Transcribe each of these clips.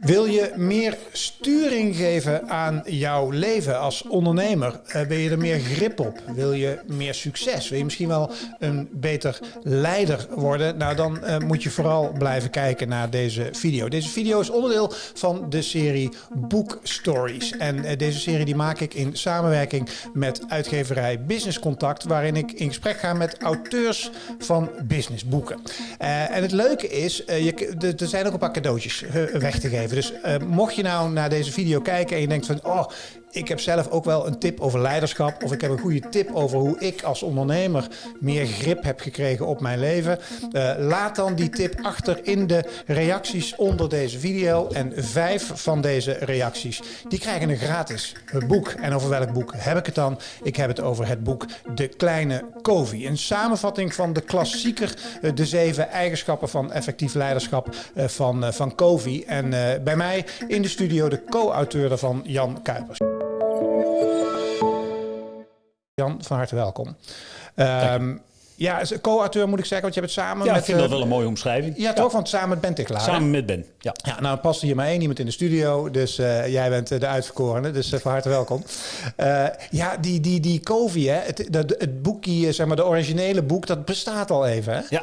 Wil je meer sturing geven aan jouw leven als ondernemer? Uh, wil je er meer grip op? Wil je meer succes? Wil je misschien wel een beter leider worden? Nou, dan uh, moet je vooral blijven kijken naar deze video. Deze video is onderdeel van de serie Book Stories. En uh, deze serie die maak ik in samenwerking met uitgeverij Business Contact, waarin ik in gesprek ga met auteurs van businessboeken. en het leuke is, je, er zijn ook een paar cadeautjes weg te geven. Dus uh, mocht je nou naar deze video kijken en je denkt van... oh, ik heb zelf ook wel een tip over leiderschap. Of ik heb een goede tip over hoe ik als ondernemer meer grip heb gekregen op mijn leven. Uh, laat dan die tip achter in de reacties onder deze video. En vijf van deze reacties, die krijgen een gratis boek. En over welk boek heb ik het dan? Ik heb het over het boek De Kleine Covey. Een samenvatting van de klassieker uh, De Zeven Eigenschappen van Effectief Leiderschap uh, van, van Covey. En bij mij in de studio de co-auteur daarvan, Jan Kuipers. Jan, van harte welkom. Um, ja, co-auteur moet ik zeggen, want je hebt het samen ja, met... ik vind dat wel een mooie omschrijving. Ja, toch? Want samen met Ben Tiklaar. Samen met Ben, ja. Ja, nou past hier maar één iemand in de studio, dus uh, jij bent de uitverkorene, dus van harte welkom. Ja, die, die, die Covey, hè, het, het, het boekje, zeg maar, de originele boek, dat bestaat al even, hè? Ja.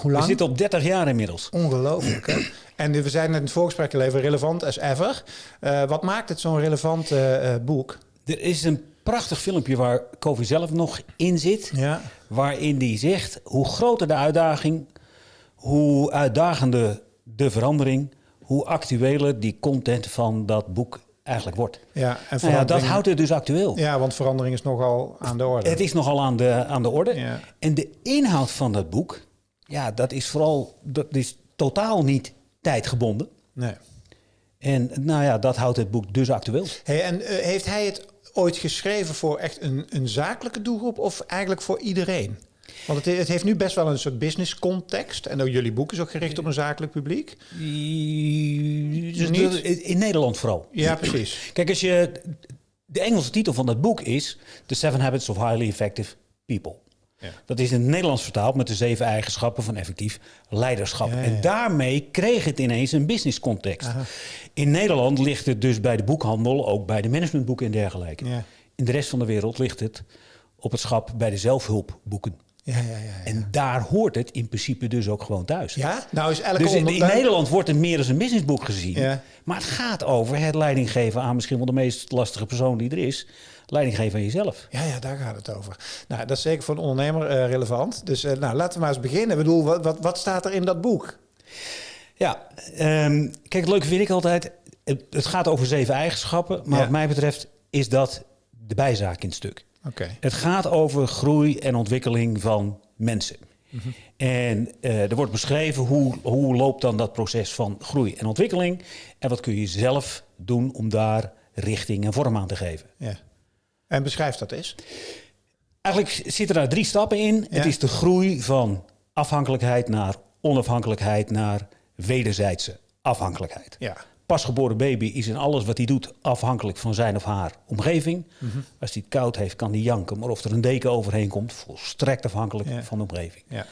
Hoe lang? We zitten op 30 jaar inmiddels. Ongelooflijk, hè? En we zijn net in het voorgesprek even relevant as ever. wat maakt het zo'n relevant boek? Er is een prachtig filmpje waar Kofi zelf nog in zit. Ja. Waarin die zegt hoe groter de uitdaging, hoe uitdagender de verandering, hoe actueler die content van dat boek eigenlijk wordt. Ja, en nou ja, dat houdt het dus actueel. Ja, want verandering is nogal aan de orde. Het is nogal aan de, aan de orde. Ja. En de inhoud van dat boek, ja, dat is vooral, dat is totaal niet tijdgebonden. Nee. En nou ja, dat houdt het boek dus actueel. Hey, en uh, heeft hij het ooit geschreven voor echt een, een zakelijke doelgroep of eigenlijk voor iedereen? Want het, het, heeft nu best wel een soort business context. En ook jullie boek is ook gericht op een zakelijk publiek. Dus Niet? In Nederland vooral. Ja, precies. Kijk, als je. De Engelse titel van dat boek is The Seven Habits of Highly Effective People. Ja. Dat is in het Nederlands vertaald met de zeven eigenschappen van effectief leiderschap. Ja, ja. En daarmee kreeg het ineens een business context. Aha. In Nederland ligt het dus bij de boekhandel, ook bij de managementboeken en dergelijke. In de rest van de wereld ligt het op het schap bij de zelfhulpboeken. Ja, ja, ja. En daar hoort het in principe dus ook gewoon thuis. ja? Nou is elke Dus in, in Nederland wordt het meer als een businessboek gezien. Ja. Maar het gaat over het leiding geven aan misschien wel de meest lastige persoon die er is. Leiding geven aan jezelf. Ja, ja, daar gaat het over. Nou, dat is zeker voor een ondernemer eh, relevant. Dus eh, nou, laten we maar eens beginnen. Ik bedoel, wat, wat, wat staat er in dat boek? Ja, ehm, kijk, het leuke vind ik altijd. Het, het gaat over zeven eigenschappen. Maar Ja. wat mij betreft is dat de bijzaak in het stuk. Oké. Het gaat over groei en ontwikkeling van mensen. Mhm. En eh, er wordt beschreven hoe, hoe loopt dan dat proces van groei en ontwikkeling. En wat kun je zelf doen om daar richting en vorm aan te geven. Ja. En beschrijf dat eens. Eigenlijk zitten daar drie stappen in. Ja. Het is de groei van afhankelijkheid naar onafhankelijkheid naar wederzijdse afhankelijkheid. Ja. Pasgeboren baby is in alles wat hij doet afhankelijk van zijn of haar omgeving. Mhm. Als hij het koud heeft, kan hij janken. Maar of er een deken overheen komt, volstrekt afhankelijk Ja. van de omgeving. Ja.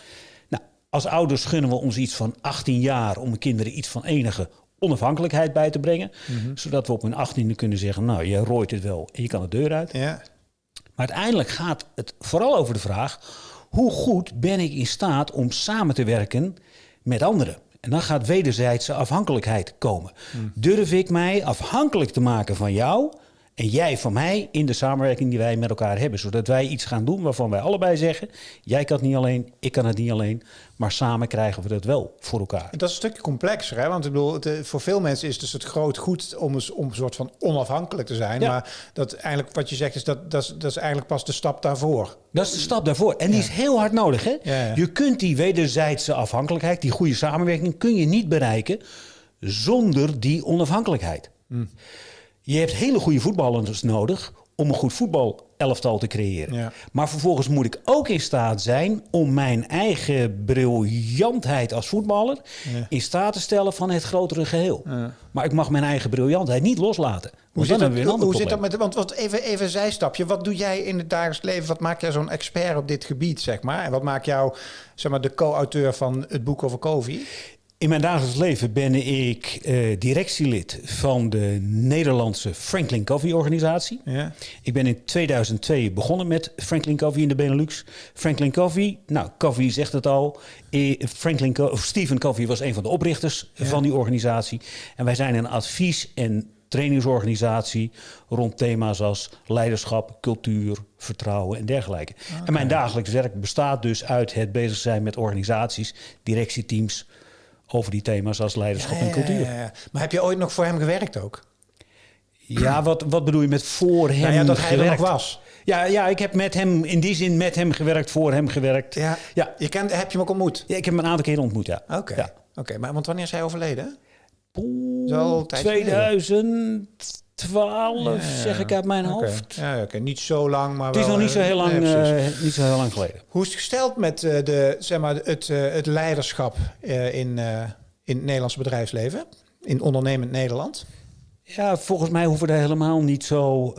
Nou, als ouders gunnen we ons iets van 18 jaar om de kinderen iets van enige onafhankelijkheid bij te brengen. Mhm. Zodat we op hun 18e kunnen zeggen, nou, je rooit het wel en je kan de deur uit. Ja. Maar uiteindelijk gaat het vooral over de vraag: hoe goed ben ik in staat om samen te werken met anderen? En dan gaat wederzijdse afhankelijkheid komen. Durf ik mij afhankelijk te maken van jou en jij van mij in de samenwerking die wij met elkaar hebben, zodat wij iets gaan doen waarvan wij allebei zeggen: jij kan het niet alleen, ik kan het niet alleen, maar samen krijgen we dat wel voor elkaar. Dat is een stukje complexer, hè? want ik bedoel, het, eh, voor veel mensen is het dus het groot goed om, eens- om een soort van onafhankelijk te zijn. Ja. Maar dat eigenlijk, wat je zegt, is dat, dat, is, dat is eigenlijk pas de stap daarvoor. Dat is de stap daarvoor. En die is heel hard nodig. Hè? Ja. Je kunt die wederzijdse afhankelijkheid, die goede samenwerking, kun je niet bereiken zonder die onafhankelijkheid. Hm. Je hebt hele goede voetballers nodig om een goed voetbalelftal te creëren. Ja. Maar vervolgens moet ik ook in staat zijn om mijn eigen briljantheid als voetballer Ja. in staat te stellen van het grotere geheel. Ja. Maar ik mag mijn eigen briljantheid niet loslaten. Hoe zit, dat, hoe zit dat met... Want wat, even, even een zijstapje. Wat doe jij in het dagelijks leven? Wat maakt jij zo'n expert op dit gebied, zeg maar? En wat maakt jou, zeg maar, de co-auteur van het boek over Covey? In mijn dagelijks leven ben ik eh, directielid van de Nederlandse Franklin Covey organisatie. Ja. Ik ben in 2002 begonnen met Franklin Covey in de Benelux. Franklin Covey, nou, Covey zegt het al. Eh, Franklin Co Stephen Covey was een van de oprichters van die organisatie. En wij zijn een advies- en trainingsorganisatie rond thema's als leiderschap, cultuur, vertrouwen en dergelijke. En mijn dagelijks werk bestaat dus uit het bezig zijn met organisaties, directieteams over die thema's als leiderschap en cultuur. Ja, ja, ja. Maar heb je ooit nog voor hem gewerkt ook? Ja, wat, wat bedoel je met voor hem Nou ja, dat hij er nog gewerkt? was. Ja, ja, ik heb met hem in die zin met hem gewerkt, voor hem gewerkt. Ja. ja. Je kent, heb je hem ook ontmoet? Ja, ik heb hem een aantal keren ontmoet, ja. Oké. Ja. Oké, maar want wanneer is hij overleden? Poeh, Zo een tijd geleden. 2012, Ja, zeg ik uit mijn Oké. hoofd. Ja, oké. Niet zo lang, maar Het is wel, nog niet zo eh, heel lang, nee, eh, niet zo heel lang geleden. Hoe is het gesteld met eh, de, zeg maar, het, het leiderschap in, in het Nederlandse bedrijfsleven? In ondernemend Nederland? Ja, volgens mij hoeven we daar helemaal niet zo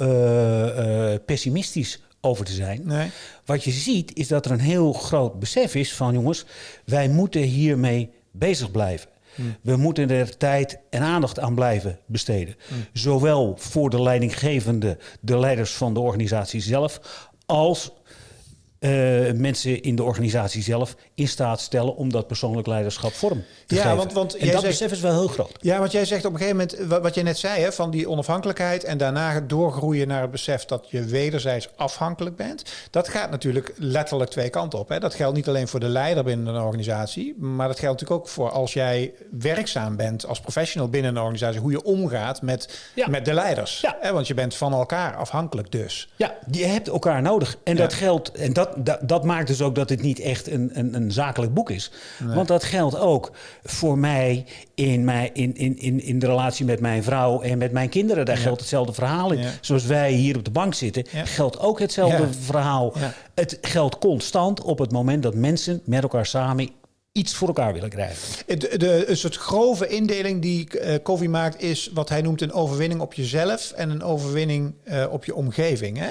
pessimistisch over te zijn. Nee. Wat je ziet is dat er een heel groot besef is van jongens, wij moeten hiermee bezig blijven. We moeten er tijd en aandacht aan blijven besteden. Zowel voor de leidinggevende, de leiders van de organisatie zelf, als eh, mensen in de organisatie zelf in staat stellen om dat persoonlijk leiderschap vorm te Ja, geven. want- want en jij dat zegt- besef is wel heel groot. Ja, want jij zegt op een gegeven moment, wa- wat je net zei, hè, van die onafhankelijkheid en daarna doorgroeien naar het besef dat je wederzijds afhankelijk bent. Dat gaat natuurlijk letterlijk twee kanten op. Hè. Dat geldt niet alleen voor de leider binnen een organisatie, maar dat geldt natuurlijk ook voor als jij werkzaam bent als professional binnen een organisatie, hoe je omgaat met, Ja. met de leiders. Ja. Hè, want je bent van elkaar afhankelijk dus. Ja, je hebt elkaar nodig. En Ja. dat geldt, en dat, dat, dat maakt dus ook dat het niet echt een, een, een zakelijk boek is. Want dat geldt ook voor mij in, mijn, in, in, in, in de relatie met mijn vrouw en met mijn kinderen. Daar geldt hetzelfde verhaal in. Ja. Zoals wij hier op de bank zitten, geldt ook hetzelfde verhaal. Het geldt constant op het moment dat mensen met elkaar samen iets voor elkaar willen krijgen. De, de, een soort grove indeling die eh Covey maakt is wat hij noemt een overwinning op jezelf en een overwinning eh, op je omgeving. Hè?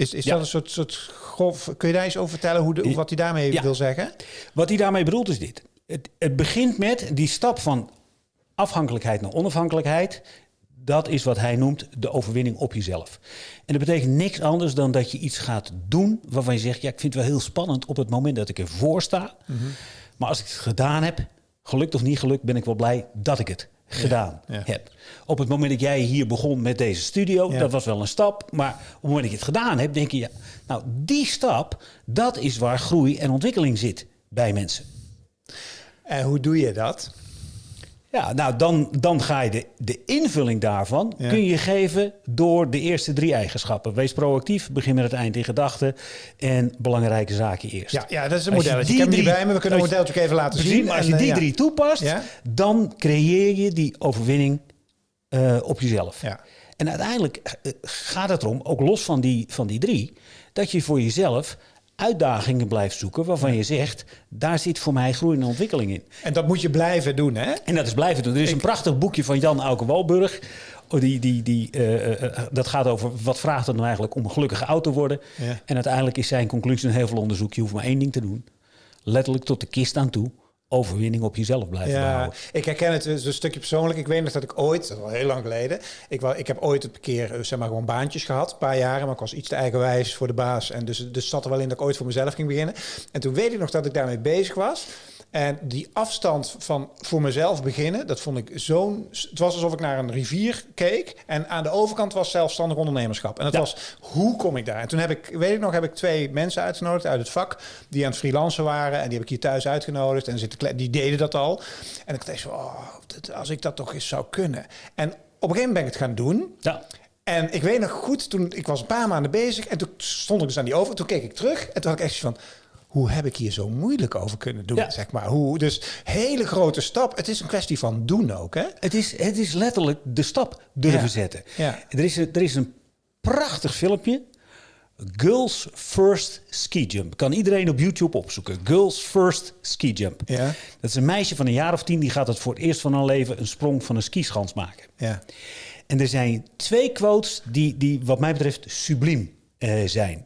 Is, is Ja. dat een soort, soort grof... Kun je daar eens over vertellen hoe de, wat hij daarmee Ja. wil zeggen? Wat hij daarmee bedoelt is dit. Het, het begint met die stap van afhankelijkheid naar onafhankelijkheid. Dat is wat hij noemt de overwinning op jezelf. En dat betekent niks anders dan dat je iets gaat doen waarvan je zegt: Ja, ik vind het wel heel spannend op het moment dat ik ervoor sta. Maar als ik het gedaan heb, gelukt of niet gelukt, ben ik wel blij dat ik het gedaan ja. heb. Op het moment dat jij hier begon met deze studio, Ja. dat was wel een stap. Maar op het moment dat je het gedaan hebt, denk je: ja, nou, die stap, dat is waar groei en ontwikkeling zit bij mensen. En hoe doe je dat? Ja, nou dan, dan ga je de, de invulling daarvan Ja. kun je geven door de eerste drie eigenschappen. Wees proactief, begin met het eind in gedachten en belangrijke zaken eerst. Ja, ja dat is een modelletje. Ik die heb hem niet drie- bij me. We kunnen modelletje ook even laten zien. maar als je eh, die ja. drie toepast, Ja. dan creëer je die overwinning eh, op jezelf. Ja. En uiteindelijk eh, gaat het erom, ook los van die, van die drie, dat je voor jezelf uitdagingen blijft zoeken waarvan je zegt, daar zit voor mij groei en ontwikkeling in. En dat moet je blijven doen, hè? En dat is blijven doen. Er is een prachtig boekje van Jan Auke Walburg. Oh, Die, die, die, eh, eh, dat gaat over wat vraagt het nou eigenlijk om een gelukkige oud te worden. Ja. En uiteindelijk is zijn conclusie een heel veel onderzoek. Je hoeft maar één ding te doen. Letterlijk tot de kist aan toe. Overwinning op jezelf blijven Ja, behouden. ik herken het dus een stukje persoonlijk. Ik weet nog dat ik ooit, dat al heel lang geleden, ik, ik heb ooit een keer eh, zeg maar gewoon baantjes gehad, een paar jaren, maar ik was iets te eigenwijs voor de baas. En dus, dus zat er wel in dat ik ooit voor mezelf ging beginnen. En toen weet ik nog dat ik daarmee bezig was. En die afstand van voor mezelf beginnen, dat vond ik zo'n... Het was alsof ik naar een rivier keek. En aan de overkant was zelfstandig ondernemerschap. En dat Ja. was, hoe kom ik daar? En toen heb ik, weet ik nog, heb ik twee mensen uitgenodigd uit het vak... die aan het freelancen waren. En die heb ik hier thuis uitgenodigd. En zitten, die deden dat al. En ik dacht oh, als ik dat toch eens zou kunnen. En op een gegeven moment ben ik het gaan doen. Ja. En ik weet nog goed, toen ik was een paar maanden bezig en toen stond ik dus aan die over. Toen keek ik terug en toen had ik echt van, hoe heb ik hier zo moeilijk over kunnen doen? Ja. Zeg maar. hoe, dus hele grote stap. Het is een kwestie van doen ook, hè? Het, is, het is letterlijk de stap durven Ja. zetten. Ja. Er, is een, er is een prachtig filmpje. Girls First Ski Jump. Kan iedereen op YouTube opzoeken. Girls First Ski Jump. Ja. Dat is een meisje van een jaar of tien. Die gaat het voor het eerst van haar leven een sprong van een skischans maken. Ja. En er zijn twee quotes die, die wat mij betreft subliem eh, zijn.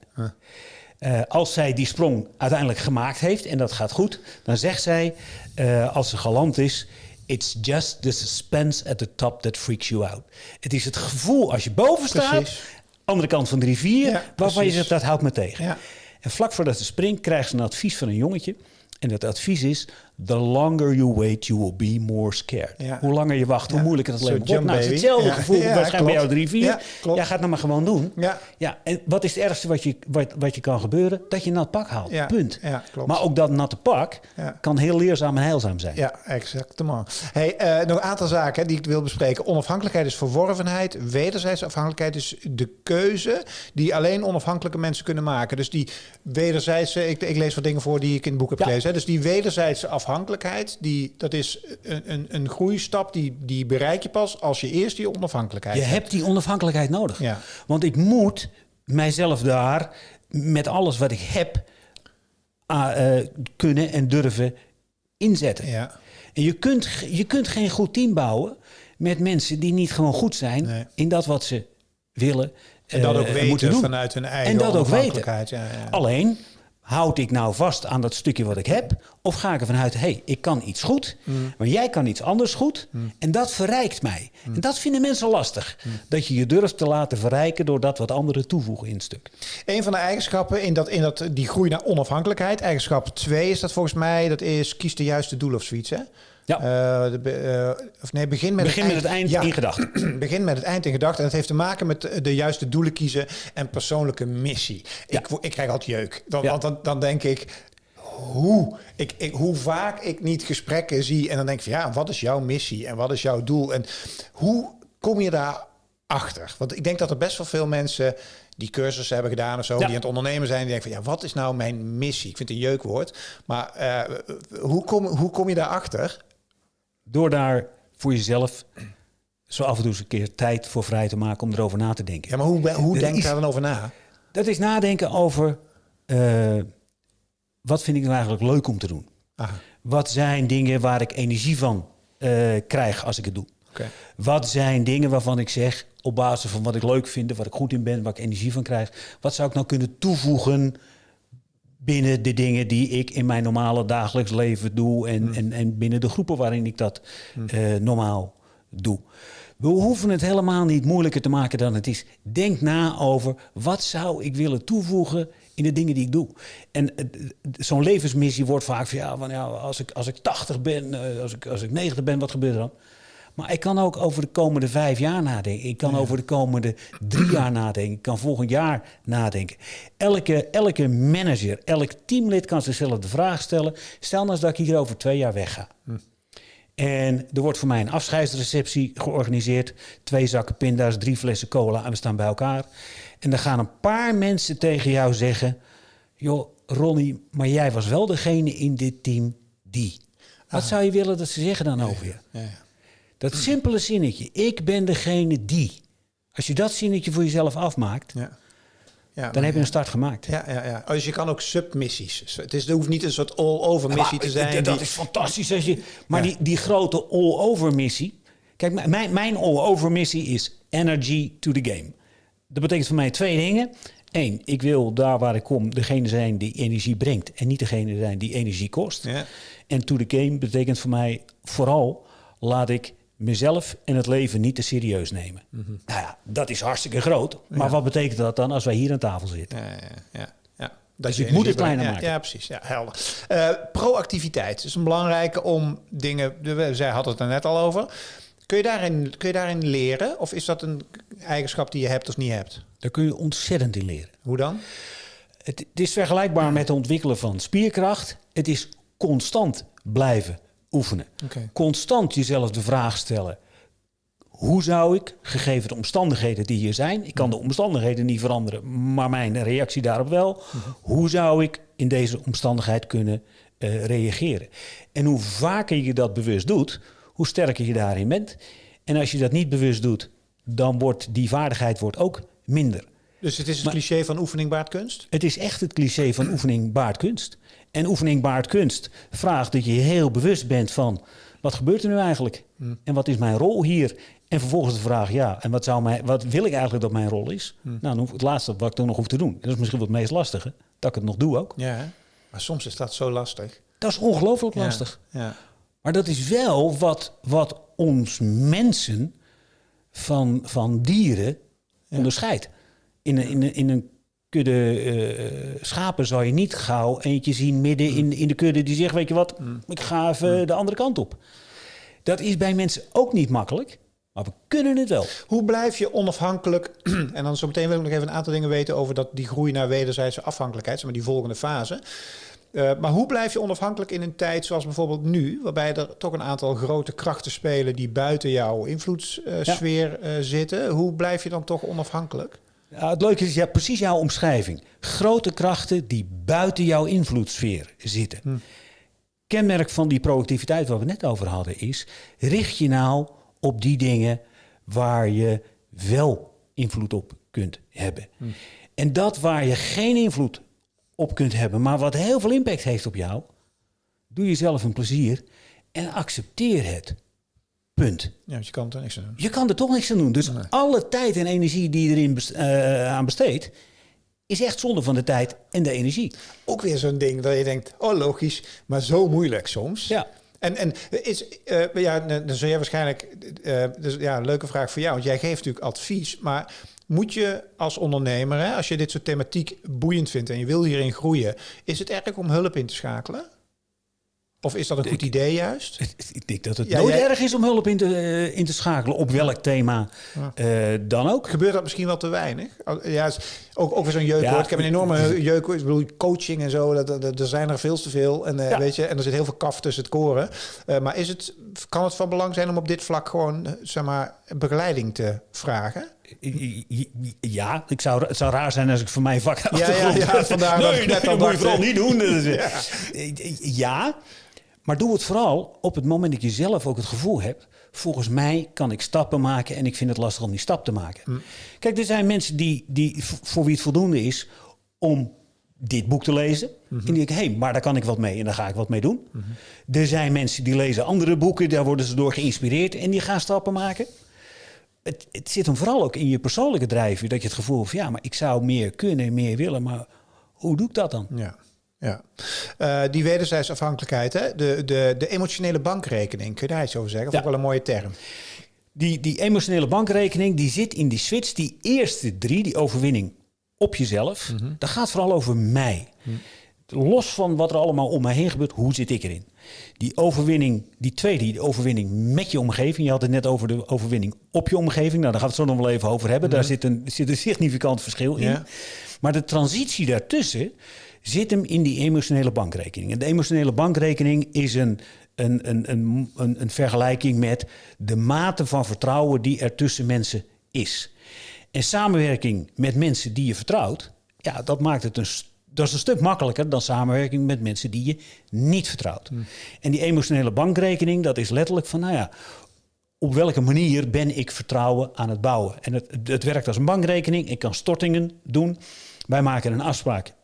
Eh, als zij die sprong uiteindelijk gemaakt heeft en dat gaat goed, dan zegt zij, eh, als ze galant is, It's just the suspense at the top that freaks you out. Het is het gevoel als je boven staat, Precies. andere kant van de rivier, Ja, waarvan je zegt dat houdt me tegen. Ja. En vlak voordat ze springt, krijgt ze een advies van een jongetje. En dat advies is: The longer you wait, you will be more scared. Ja. Hoe langer je wacht, hoe moeilijker het leven wordt. Nou, het is hetzelfde gevoel waarschijnlijk bij jou. Ja, klopt. Jij gaat het maar gewoon doen. Ja. Ja, en wat is het ergste wat je, wat, wat je kan gebeuren? Dat je een nat pak haalt. Punt. ja, klopt. Maar ook dat natte pak kan heel leerzaam en heilzaam zijn. Ja, exactement. Hey, eh, nog een aantal zaken die ik wil bespreken. Onafhankelijkheid is verworvenheid. Wederzijdse afhankelijkheid is de keuze die alleen onafhankelijke mensen kunnen maken. Dus die wederzijdse, ik, ik lees wat dingen voor die ik in het boek heb gelezen. Hè. Dus die wederzijdse afhankelijkheid, die, dat is een, een, een groeistap die, die bereik je pas als je eerst die onafhankelijkheid Je hebt. hebt die onafhankelijkheid nodig. Ja. Want ik moet mijzelf daar met alles wat ik heb ah, eh, kunnen en durven inzetten. Ja. En je kunt, je kunt geen goed team bouwen met mensen die niet gewoon goed zijn Nee. in dat wat ze willen. En dat eh, ook weten vanuit hun eigen En dat ook weten. onafhankelijkheid. Ja, ja. Alleen, houd ik nou vast aan dat stukje wat ik heb? Of ga ik ervan uit, hé, hey, ik kan iets goed, maar jij kan iets anders goed. En dat verrijkt mij. En dat vinden mensen lastig. Dat je je durft te laten verrijken door dat wat anderen toevoegen in het stuk. Een van de eigenschappen in, dat, in dat, die groei naar onafhankelijkheid, eigenschap 2 is dat volgens mij, dat is kies de juiste doel of zoiets. Hè? Ja. Eh, de eh, of nee, begin met Begin met het eind Ja, in gedachten. begin met het eind in gedachten. En het heeft te maken met de, juiste doelen kiezen en persoonlijke missie. Ja. Ik, ik krijg altijd jeuk. Dan, Ja. Want dan, dan denk ik, hoe, ik, ik, hoe vaak ik niet gesprekken zie en dan denk ik van ja, wat is jouw missie en wat is jouw doel en hoe kom je daar achter? Want ik denk dat er best wel veel mensen die cursussen hebben gedaan of zo, Ja. die aan het ondernemen zijn, die denken van ja, wat is nou mijn missie? Ik vind het een jeukwoord, maar eh, hoe, kom, hoe kom je daarachter? Door daar voor jezelf zo af en toe eens een keer tijd voor vrij te maken om erover na te denken. Ja, maar hoe, hoe denk je daar dan over na? Dat is nadenken over eh, wat vind ik nou eigenlijk leuk om te doen. Aha, Wat zijn dingen waar ik energie van eh, krijg als ik het doe? Wat zijn dingen waarvan ik zeg, op basis van wat ik leuk vind, wat ik goed in ben, waar ik energie van krijg, wat zou ik nou kunnen toevoegen binnen de dingen die ik in mijn normale dagelijks leven doe en, en, en binnen de groepen waarin ik dat eh, normaal doe. We hoeven het helemaal niet moeilijker te maken dan het is. Denk na over wat zou ik willen toevoegen in de dingen die ik doe. En zo'n levensmissie wordt vaak van ja, van, ja als, ik, als ik 80 ben, eh, als ik, als ik 90 ben, wat gebeurt er dan? Maar ik kan ook over de komende vijf jaar nadenken. Ik kan over de komende drie jaar nadenken. Ik kan volgend jaar nadenken. Elke, elke manager, elk teamlid kan zichzelf de vraag stellen. Stel nou eens dat ik hier over twee jaar wegga. En er wordt voor mij een afscheidsreceptie georganiseerd. Twee zakken pinda's, drie flessen cola en we staan bij elkaar. En dan gaan een paar mensen tegen jou zeggen... joh, Ronnie, maar jij was wel degene in dit team die. Wat zou je willen dat ze zeggen dan over je? Ja, ja. Dat simpele zinnetje, ik ben degene die. Als je dat zinnetje voor jezelf afmaakt, Ja. Ja, dan heb je een start gemaakt. Ja, ja, ja. Dus je kan ook submissies. Het, is, het hoeft niet een soort all-over missie te zijn. Dat die- is fantastisch. Als je, maar Ja. die, die grote all-over missie. Kijk, mijn, mijn all-over missie is energy to the game. Dat betekent voor mij twee dingen. Eén, ik wil daar waar ik kom degene zijn die energie brengt. En niet degene zijn die energie kost. Ja. En to the game betekent voor mij vooral laat ik mezelf en het leven niet te serieus nemen. Mhm. Nou ja, dat is hartstikke groot. Maar wat betekent dat dan als wij hier aan tafel zitten? Ja, ja, ja. ja. Dat Dus je ik moet het kleiner maken. Ja, precies. Ja, helder. Eh, proactiviteit is een belangrijke om dingen... Zij had het er net al over. Kun je, daarin, kun je daarin leren? Of is dat een eigenschap die je hebt of niet hebt? Daar kun je ontzettend in leren. Hoe dan? Het, het is vergelijkbaar met het ontwikkelen van spierkracht. Het is constant blijven oefenen. Constant jezelf de vraag stellen. Hoe zou ik, gegeven de omstandigheden die hier zijn... ik kan de omstandigheden niet veranderen, maar mijn reactie daarop wel... hoe zou ik in deze omstandigheid kunnen eh, reageren? En hoe vaker je dat bewust doet, hoe sterker je daarin bent. En als je dat niet bewust doet, dan wordt die vaardigheid wordt ook minder. Dus het is het Maar- cliché van oefening baart kunst? Het is echt het cliché van oefening baart kunst. En oefening baart kunst vraagt dat je heel bewust bent van... wat gebeurt er nu eigenlijk? En wat is mijn rol hier? En vervolgens de vraag, ja, en wat, zou mij, wat wil ik eigenlijk dat mijn rol is? Nou, dan hoef, het laatste wat ik dan nog hoef te doen... en dat is misschien wel het meest lastige... dat ik het nog doe ook. Ja, maar soms is dat zo lastig. Dat is ongelooflijk Ja, lastig. Ja. Maar dat is wel wat, wat ons mensen van, van dieren onderscheidt. In een, in een, in een kudde eh, schapen zou je niet gauw eentje zien midden in, in de kudde die zegt, weet je wat, ik ga even de andere kant op. Dat is bij mensen ook niet makkelijk, maar we kunnen het wel. Hoe blijf je onafhankelijk? en dan zo meteen wil ik nog even een aantal dingen weten over dat, die groei naar wederzijdse afhankelijkheid, zeg maar die volgende fase. Eh, maar hoe blijf je onafhankelijk in een tijd zoals bijvoorbeeld nu, waarbij er toch een aantal grote krachten spelen die buiten jouw invloedssfeer eh, zitten? Hoe blijf je dan toch onafhankelijk? Ja, het leuke is ja, precies jouw omschrijving. Grote krachten die buiten jouw invloedssfeer zitten. Kenmerk van die productiviteit waar we net over hadden is... richt je nou op die dingen waar je wel invloed op kunt hebben. En dat waar je geen invloed op kunt hebben... maar wat heel veel impact heeft op jou... doe jezelf een plezier en accepteer het. Punt. Ja, want je kan er niks aan doen. Je kan er toch niks aan doen. Dus alle tijd en energie die je erin best- eh, aan besteedt, is echt zonde van de tijd en de energie. Ook weer zo'n ding dat je denkt, oh logisch, maar zo moeilijk soms. Ja. En, en is, eh, ja, dan zul jij waarschijnlijk, eh, dus ja, een leuke vraag voor jou, want jij geeft natuurlijk advies, maar moet je als ondernemer, hè, als je dit soort thematiek boeiend vindt en je wil hierin groeien, is het erg om hulp in te schakelen? Of is dat een goed idee juist? Ik denk dat het Ja, nooit jij- erg is om hulp in te, eh, in te schakelen, op welk thema eh, dan ook. Gebeurt dat misschien wel te weinig? Oh, Ja, ook, ook weer zo'n jeukwoord. Ja. Ik heb een enorme jeukwoord. Ik bedoel, coaching en zo, dat, dat, er zijn er veel te veel. En, eh, Ja. weet je, en er zit heel veel kaf tussen het koren. Maar is het, kan het van belang zijn om op dit vlak gewoon, zeg maar, begeleiding te vragen? Ja, ik zou, het zou raar zijn als ik voor mijn vak ja, ja, vandaar dat nee, ik nee, dat moet je vooral niet doen. Dat ja, maar doe het vooral op het moment dat je zelf ook het gevoel hebt... volgens mij kan ik stappen maken en ik vind het lastig om die stap te maken. Hm. Kijk, er zijn mensen die, die, voor wie het voldoende is om dit boek te lezen. Mhm. En die denken, hé, hey, maar daar kan ik wat mee en daar ga ik wat mee doen. Er zijn mensen die lezen andere boeken, daar worden ze door geïnspireerd... en die gaan stappen maken het, het zit hem vooral ook in je persoonlijke drijfveer. Dat je het gevoel hebt van ja, maar ik zou meer kunnen, meer willen. Maar hoe doe ik dat dan? Ja. Ja, Eh, die wederzijdse afhankelijkheid, hè? De, de, de emotionele bankrekening, kun je daar iets over zeggen? Dat Ja. is ook wel een mooie term. Die, die emotionele bankrekening, die zit in die switch. Die eerste drie, die overwinning op jezelf. Dat gaat vooral over mij. Los van wat er allemaal om mij heen gebeurt, hoe zit ik erin? Die overwinning, die tweede, die overwinning met je omgeving. Je had het net over de overwinning op je omgeving. Nou, daar gaan we het zo nog wel even over hebben. Daar zit een, zit een significant verschil in. Ja. Maar de transitie daartussen zit hem in die emotionele bankrekening. En de emotionele bankrekening is een, een, een, een, een, een vergelijking met de mate van vertrouwen die er tussen mensen is. En samenwerking met mensen die je vertrouwt, ja, dat maakt het een, dat is een stuk makkelijker dan samenwerking met mensen die je niet vertrouwt. En die emotionele bankrekening, dat is letterlijk van, nou ja, op welke manier ben ik vertrouwen aan het bouwen? En het, het werkt als een bankrekening. Ik kan stortingen doen. Wij maken een afspraak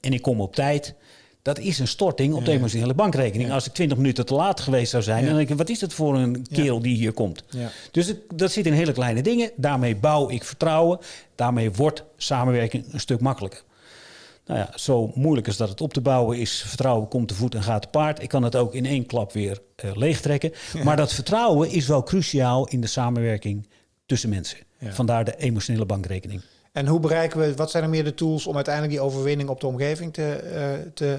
en ik kom op tijd. Dat is een storting op de emotionele bankrekening. Als ik 20 minuten te laat geweest zou zijn, dan denk ik, wat is het voor een kerel die hier komt? Ja. Dus het, dat zit in hele kleine dingen. Daarmee bouw ik vertrouwen. Daarmee wordt samenwerking een stuk makkelijker. Nou ja, zo moeilijk als dat het op te bouwen is. Vertrouwen komt te voet en gaat te paard. Ik kan het ook in één klap weer eh, leegtrekken. Maar dat vertrouwen is wel cruciaal in de samenwerking tussen mensen. Ja. Vandaar de emotionele bankrekening. En hoe bereiken we, wat zijn er meer de tools om uiteindelijk die overwinning op de omgeving te, eh, te,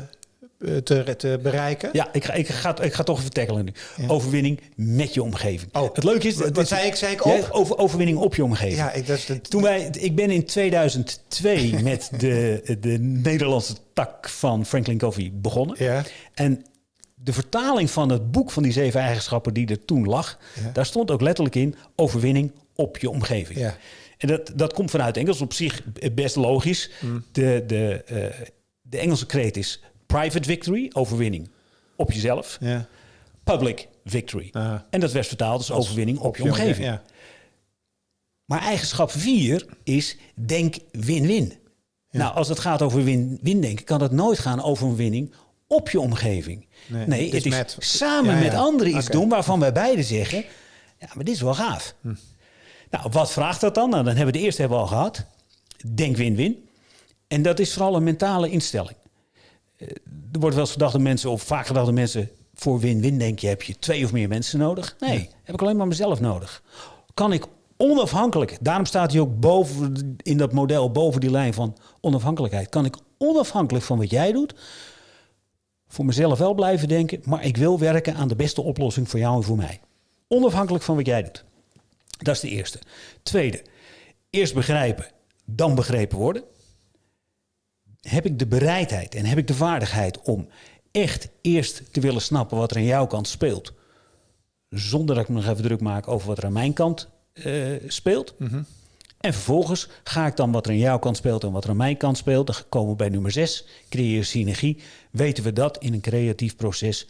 eh, te, te bereiken? Ja, ik ga, ik ga, ik ga toch even tackelen nu. Overwinning met je omgeving. Oh, het leuke is... wat- zei ik? Zei ik op? over, overwinning op je omgeving. Ja, ik, dat is de, Toen wij, ik ben in 2002 met de, de Nederlandse tak van Franklin Covey begonnen. Ja. En de vertaling van het boek van die zeven eigenschappen die er toen lag, Ja. daar stond ook letterlijk in overwinning op je omgeving. Ja. En dat, dat komt vanuit Engels op zich best logisch. Mm. De, de, eh, de Engelse kreet is private victory, overwinning op jezelf. Public victory. En dat werd vertaald als overwinning op, je omgeving. Ja. Maar eigenschap 4 is denk win-win. Nou, als het gaat over win-win denken, kan het nooit gaan over een winning op je omgeving. Nee, Nee, dus het is met- samen met anderen iets. Hm. doen waarvan wij beiden zeggen, ja, maar dit is wel gaaf. Nou, wat vraagt dat dan? Nou, dan hebben we de eerste hebben we al gehad. Denk win-win. En dat is vooral een mentale instelling. Eh, er wordt wel eens gedacht dat mensen, of vaak gedacht dat mensen, voor win-win denk je, heb je twee of meer mensen nodig? Nee, heb ik alleen maar mezelf nodig. Kan ik onafhankelijk, daarom staat hij ook boven in dat model, boven die lijn van onafhankelijkheid, kan ik onafhankelijk van wat jij doet, voor mezelf wel blijven denken, maar ik wil werken aan de beste oplossing voor jou en voor mij. Onafhankelijk van wat jij doet. Dat is de eerste. Tweede, eerst begrijpen, dan begrepen worden. Heb ik de bereidheid en heb ik de vaardigheid om echt eerst te willen snappen wat er aan jouw kant speelt, zonder dat ik me nog even druk maak over wat er aan mijn kant uh, speelt. En vervolgens ga ik dan wat er aan jouw kant speelt en wat er aan mijn kant speelt. Dan komen we bij nummer 6, creëer synergie. Weten we dat in een creatief proces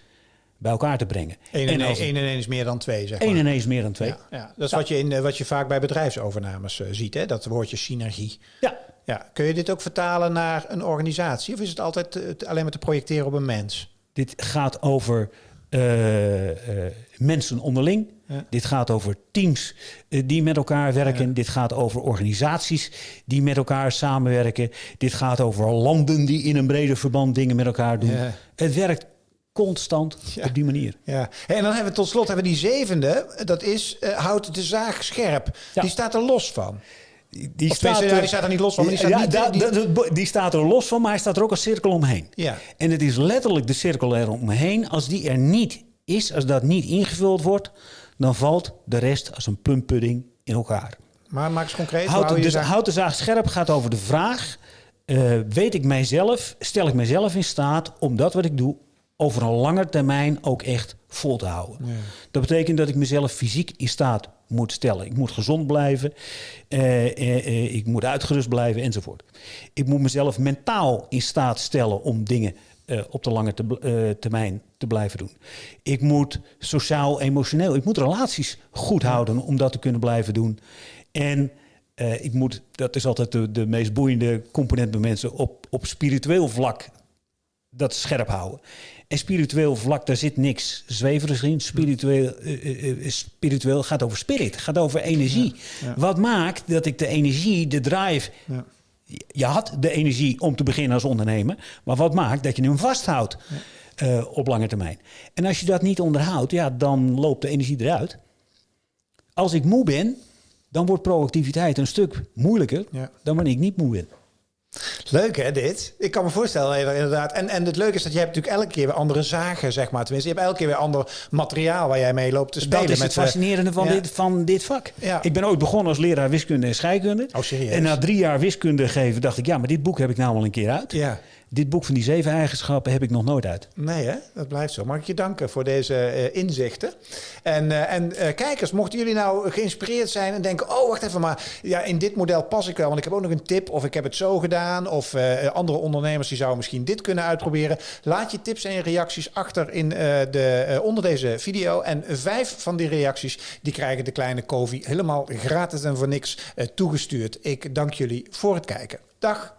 bij elkaar te brengen. 1 en 1 en is meer dan 2, zeg 1 en 1 is meer dan 2. Ja, ja. Dat is wat, je in, eh, wat je vaak bij bedrijfsovernames uh, ziet, hè? dat woordje synergie. Ja. ja. Kun je dit ook vertalen naar een organisatie? Of is het altijd uh, alleen maar te projecteren op een mens? Dit gaat over mensen onderling. Ja. Dit gaat over teams die met elkaar werken. Dit gaat over organisaties die met elkaar samenwerken. Dit gaat over landen die in een breder verband dingen met elkaar doen. Het werkt constant op die manier. Ja. En dan hebben we tot slot hebben we die zevende. Dat is uh, houdt de zaag scherp. Die staat er los van. Die, die staat, er, die staat er niet los van. Maar die, staat ja, niet, die, die, die, staat er los van, maar hij staat er ook als cirkel omheen. Ja. En het is letterlijk de cirkel eromheen. Als die er niet is, als dat niet ingevuld wordt, dan valt de rest als een plumpudding in elkaar. Maar maak eens concreet. Houd de, dus, houd de zaag scherp gaat over de vraag: uh, weet ik mijzelf, stel ik mijzelf in staat om dat wat ik doe over een lange termijn ook echt vol te houden. Ja. Dat betekent dat ik mezelf fysiek in staat moet stellen. Ik moet gezond blijven, uh, uh, ik moet uitgerust blijven enzovoort. Ik moet mezelf mentaal in staat stellen om dingen uh, op de lange te, uh, termijn te blijven doen. Ik moet sociaal, emotioneel, ik moet relaties goed houden om dat te kunnen blijven doen. En uh, ik moet, dat is altijd de, de meest boeiende component bij mensen, op, op spiritueel vlak dat scherp houden. En spiritueel vlak, daar zit niks zweverigs in. Spiritueel, spiritueel gaat over spirit, gaat over energie. Ja, ja. Wat maakt dat ik de energie, de drive... Ja je had de energie om te beginnen als ondernemer. Maar wat maakt dat je hem vasthoudt uh, op lange termijn? En als je dat niet onderhoudt, ja, dan loopt de energie eruit. Als ik moe ben, dan wordt proactiviteit een stuk moeilijker dan wanneer ik niet moe ben. Leuk hè, dit? Ik kan me voorstellen, inderdaad. En, en het leuke is dat je hebt natuurlijk elke keer weer andere zagen, zeg maar. Tenminste, je hebt elke keer weer ander materiaal waar jij mee loopt te spelen. Dat is het met, fascinerende van, ja. dit, van dit vak. Ja. Ik ben ooit begonnen als leraar wiskunde en scheikunde. Oh, serieus? En na drie jaar wiskunde geven dacht ik, ja, maar dit boek heb ik nou al een keer uit. Ja. Dit boek van die zeven eigenschappen heb ik nog nooit uit. Nee, hè? dat blijft zo. Mag ik je danken voor deze uh, inzichten. En, uh, en uh, kijkers, mochten jullie nou geïnspireerd zijn en denken... oh, wacht even, maar ja, in dit model pas ik wel... want ik heb ook nog een tip of ik heb het zo gedaan... of andere ondernemers die zouden misschien dit kunnen uitproberen. Laat je tips en reacties achter in de, onder deze video. En vijf van die reacties die krijgen de kleine Kovi helemaal gratis en voor niks toegestuurd. Ik dank jullie voor het kijken. Dag!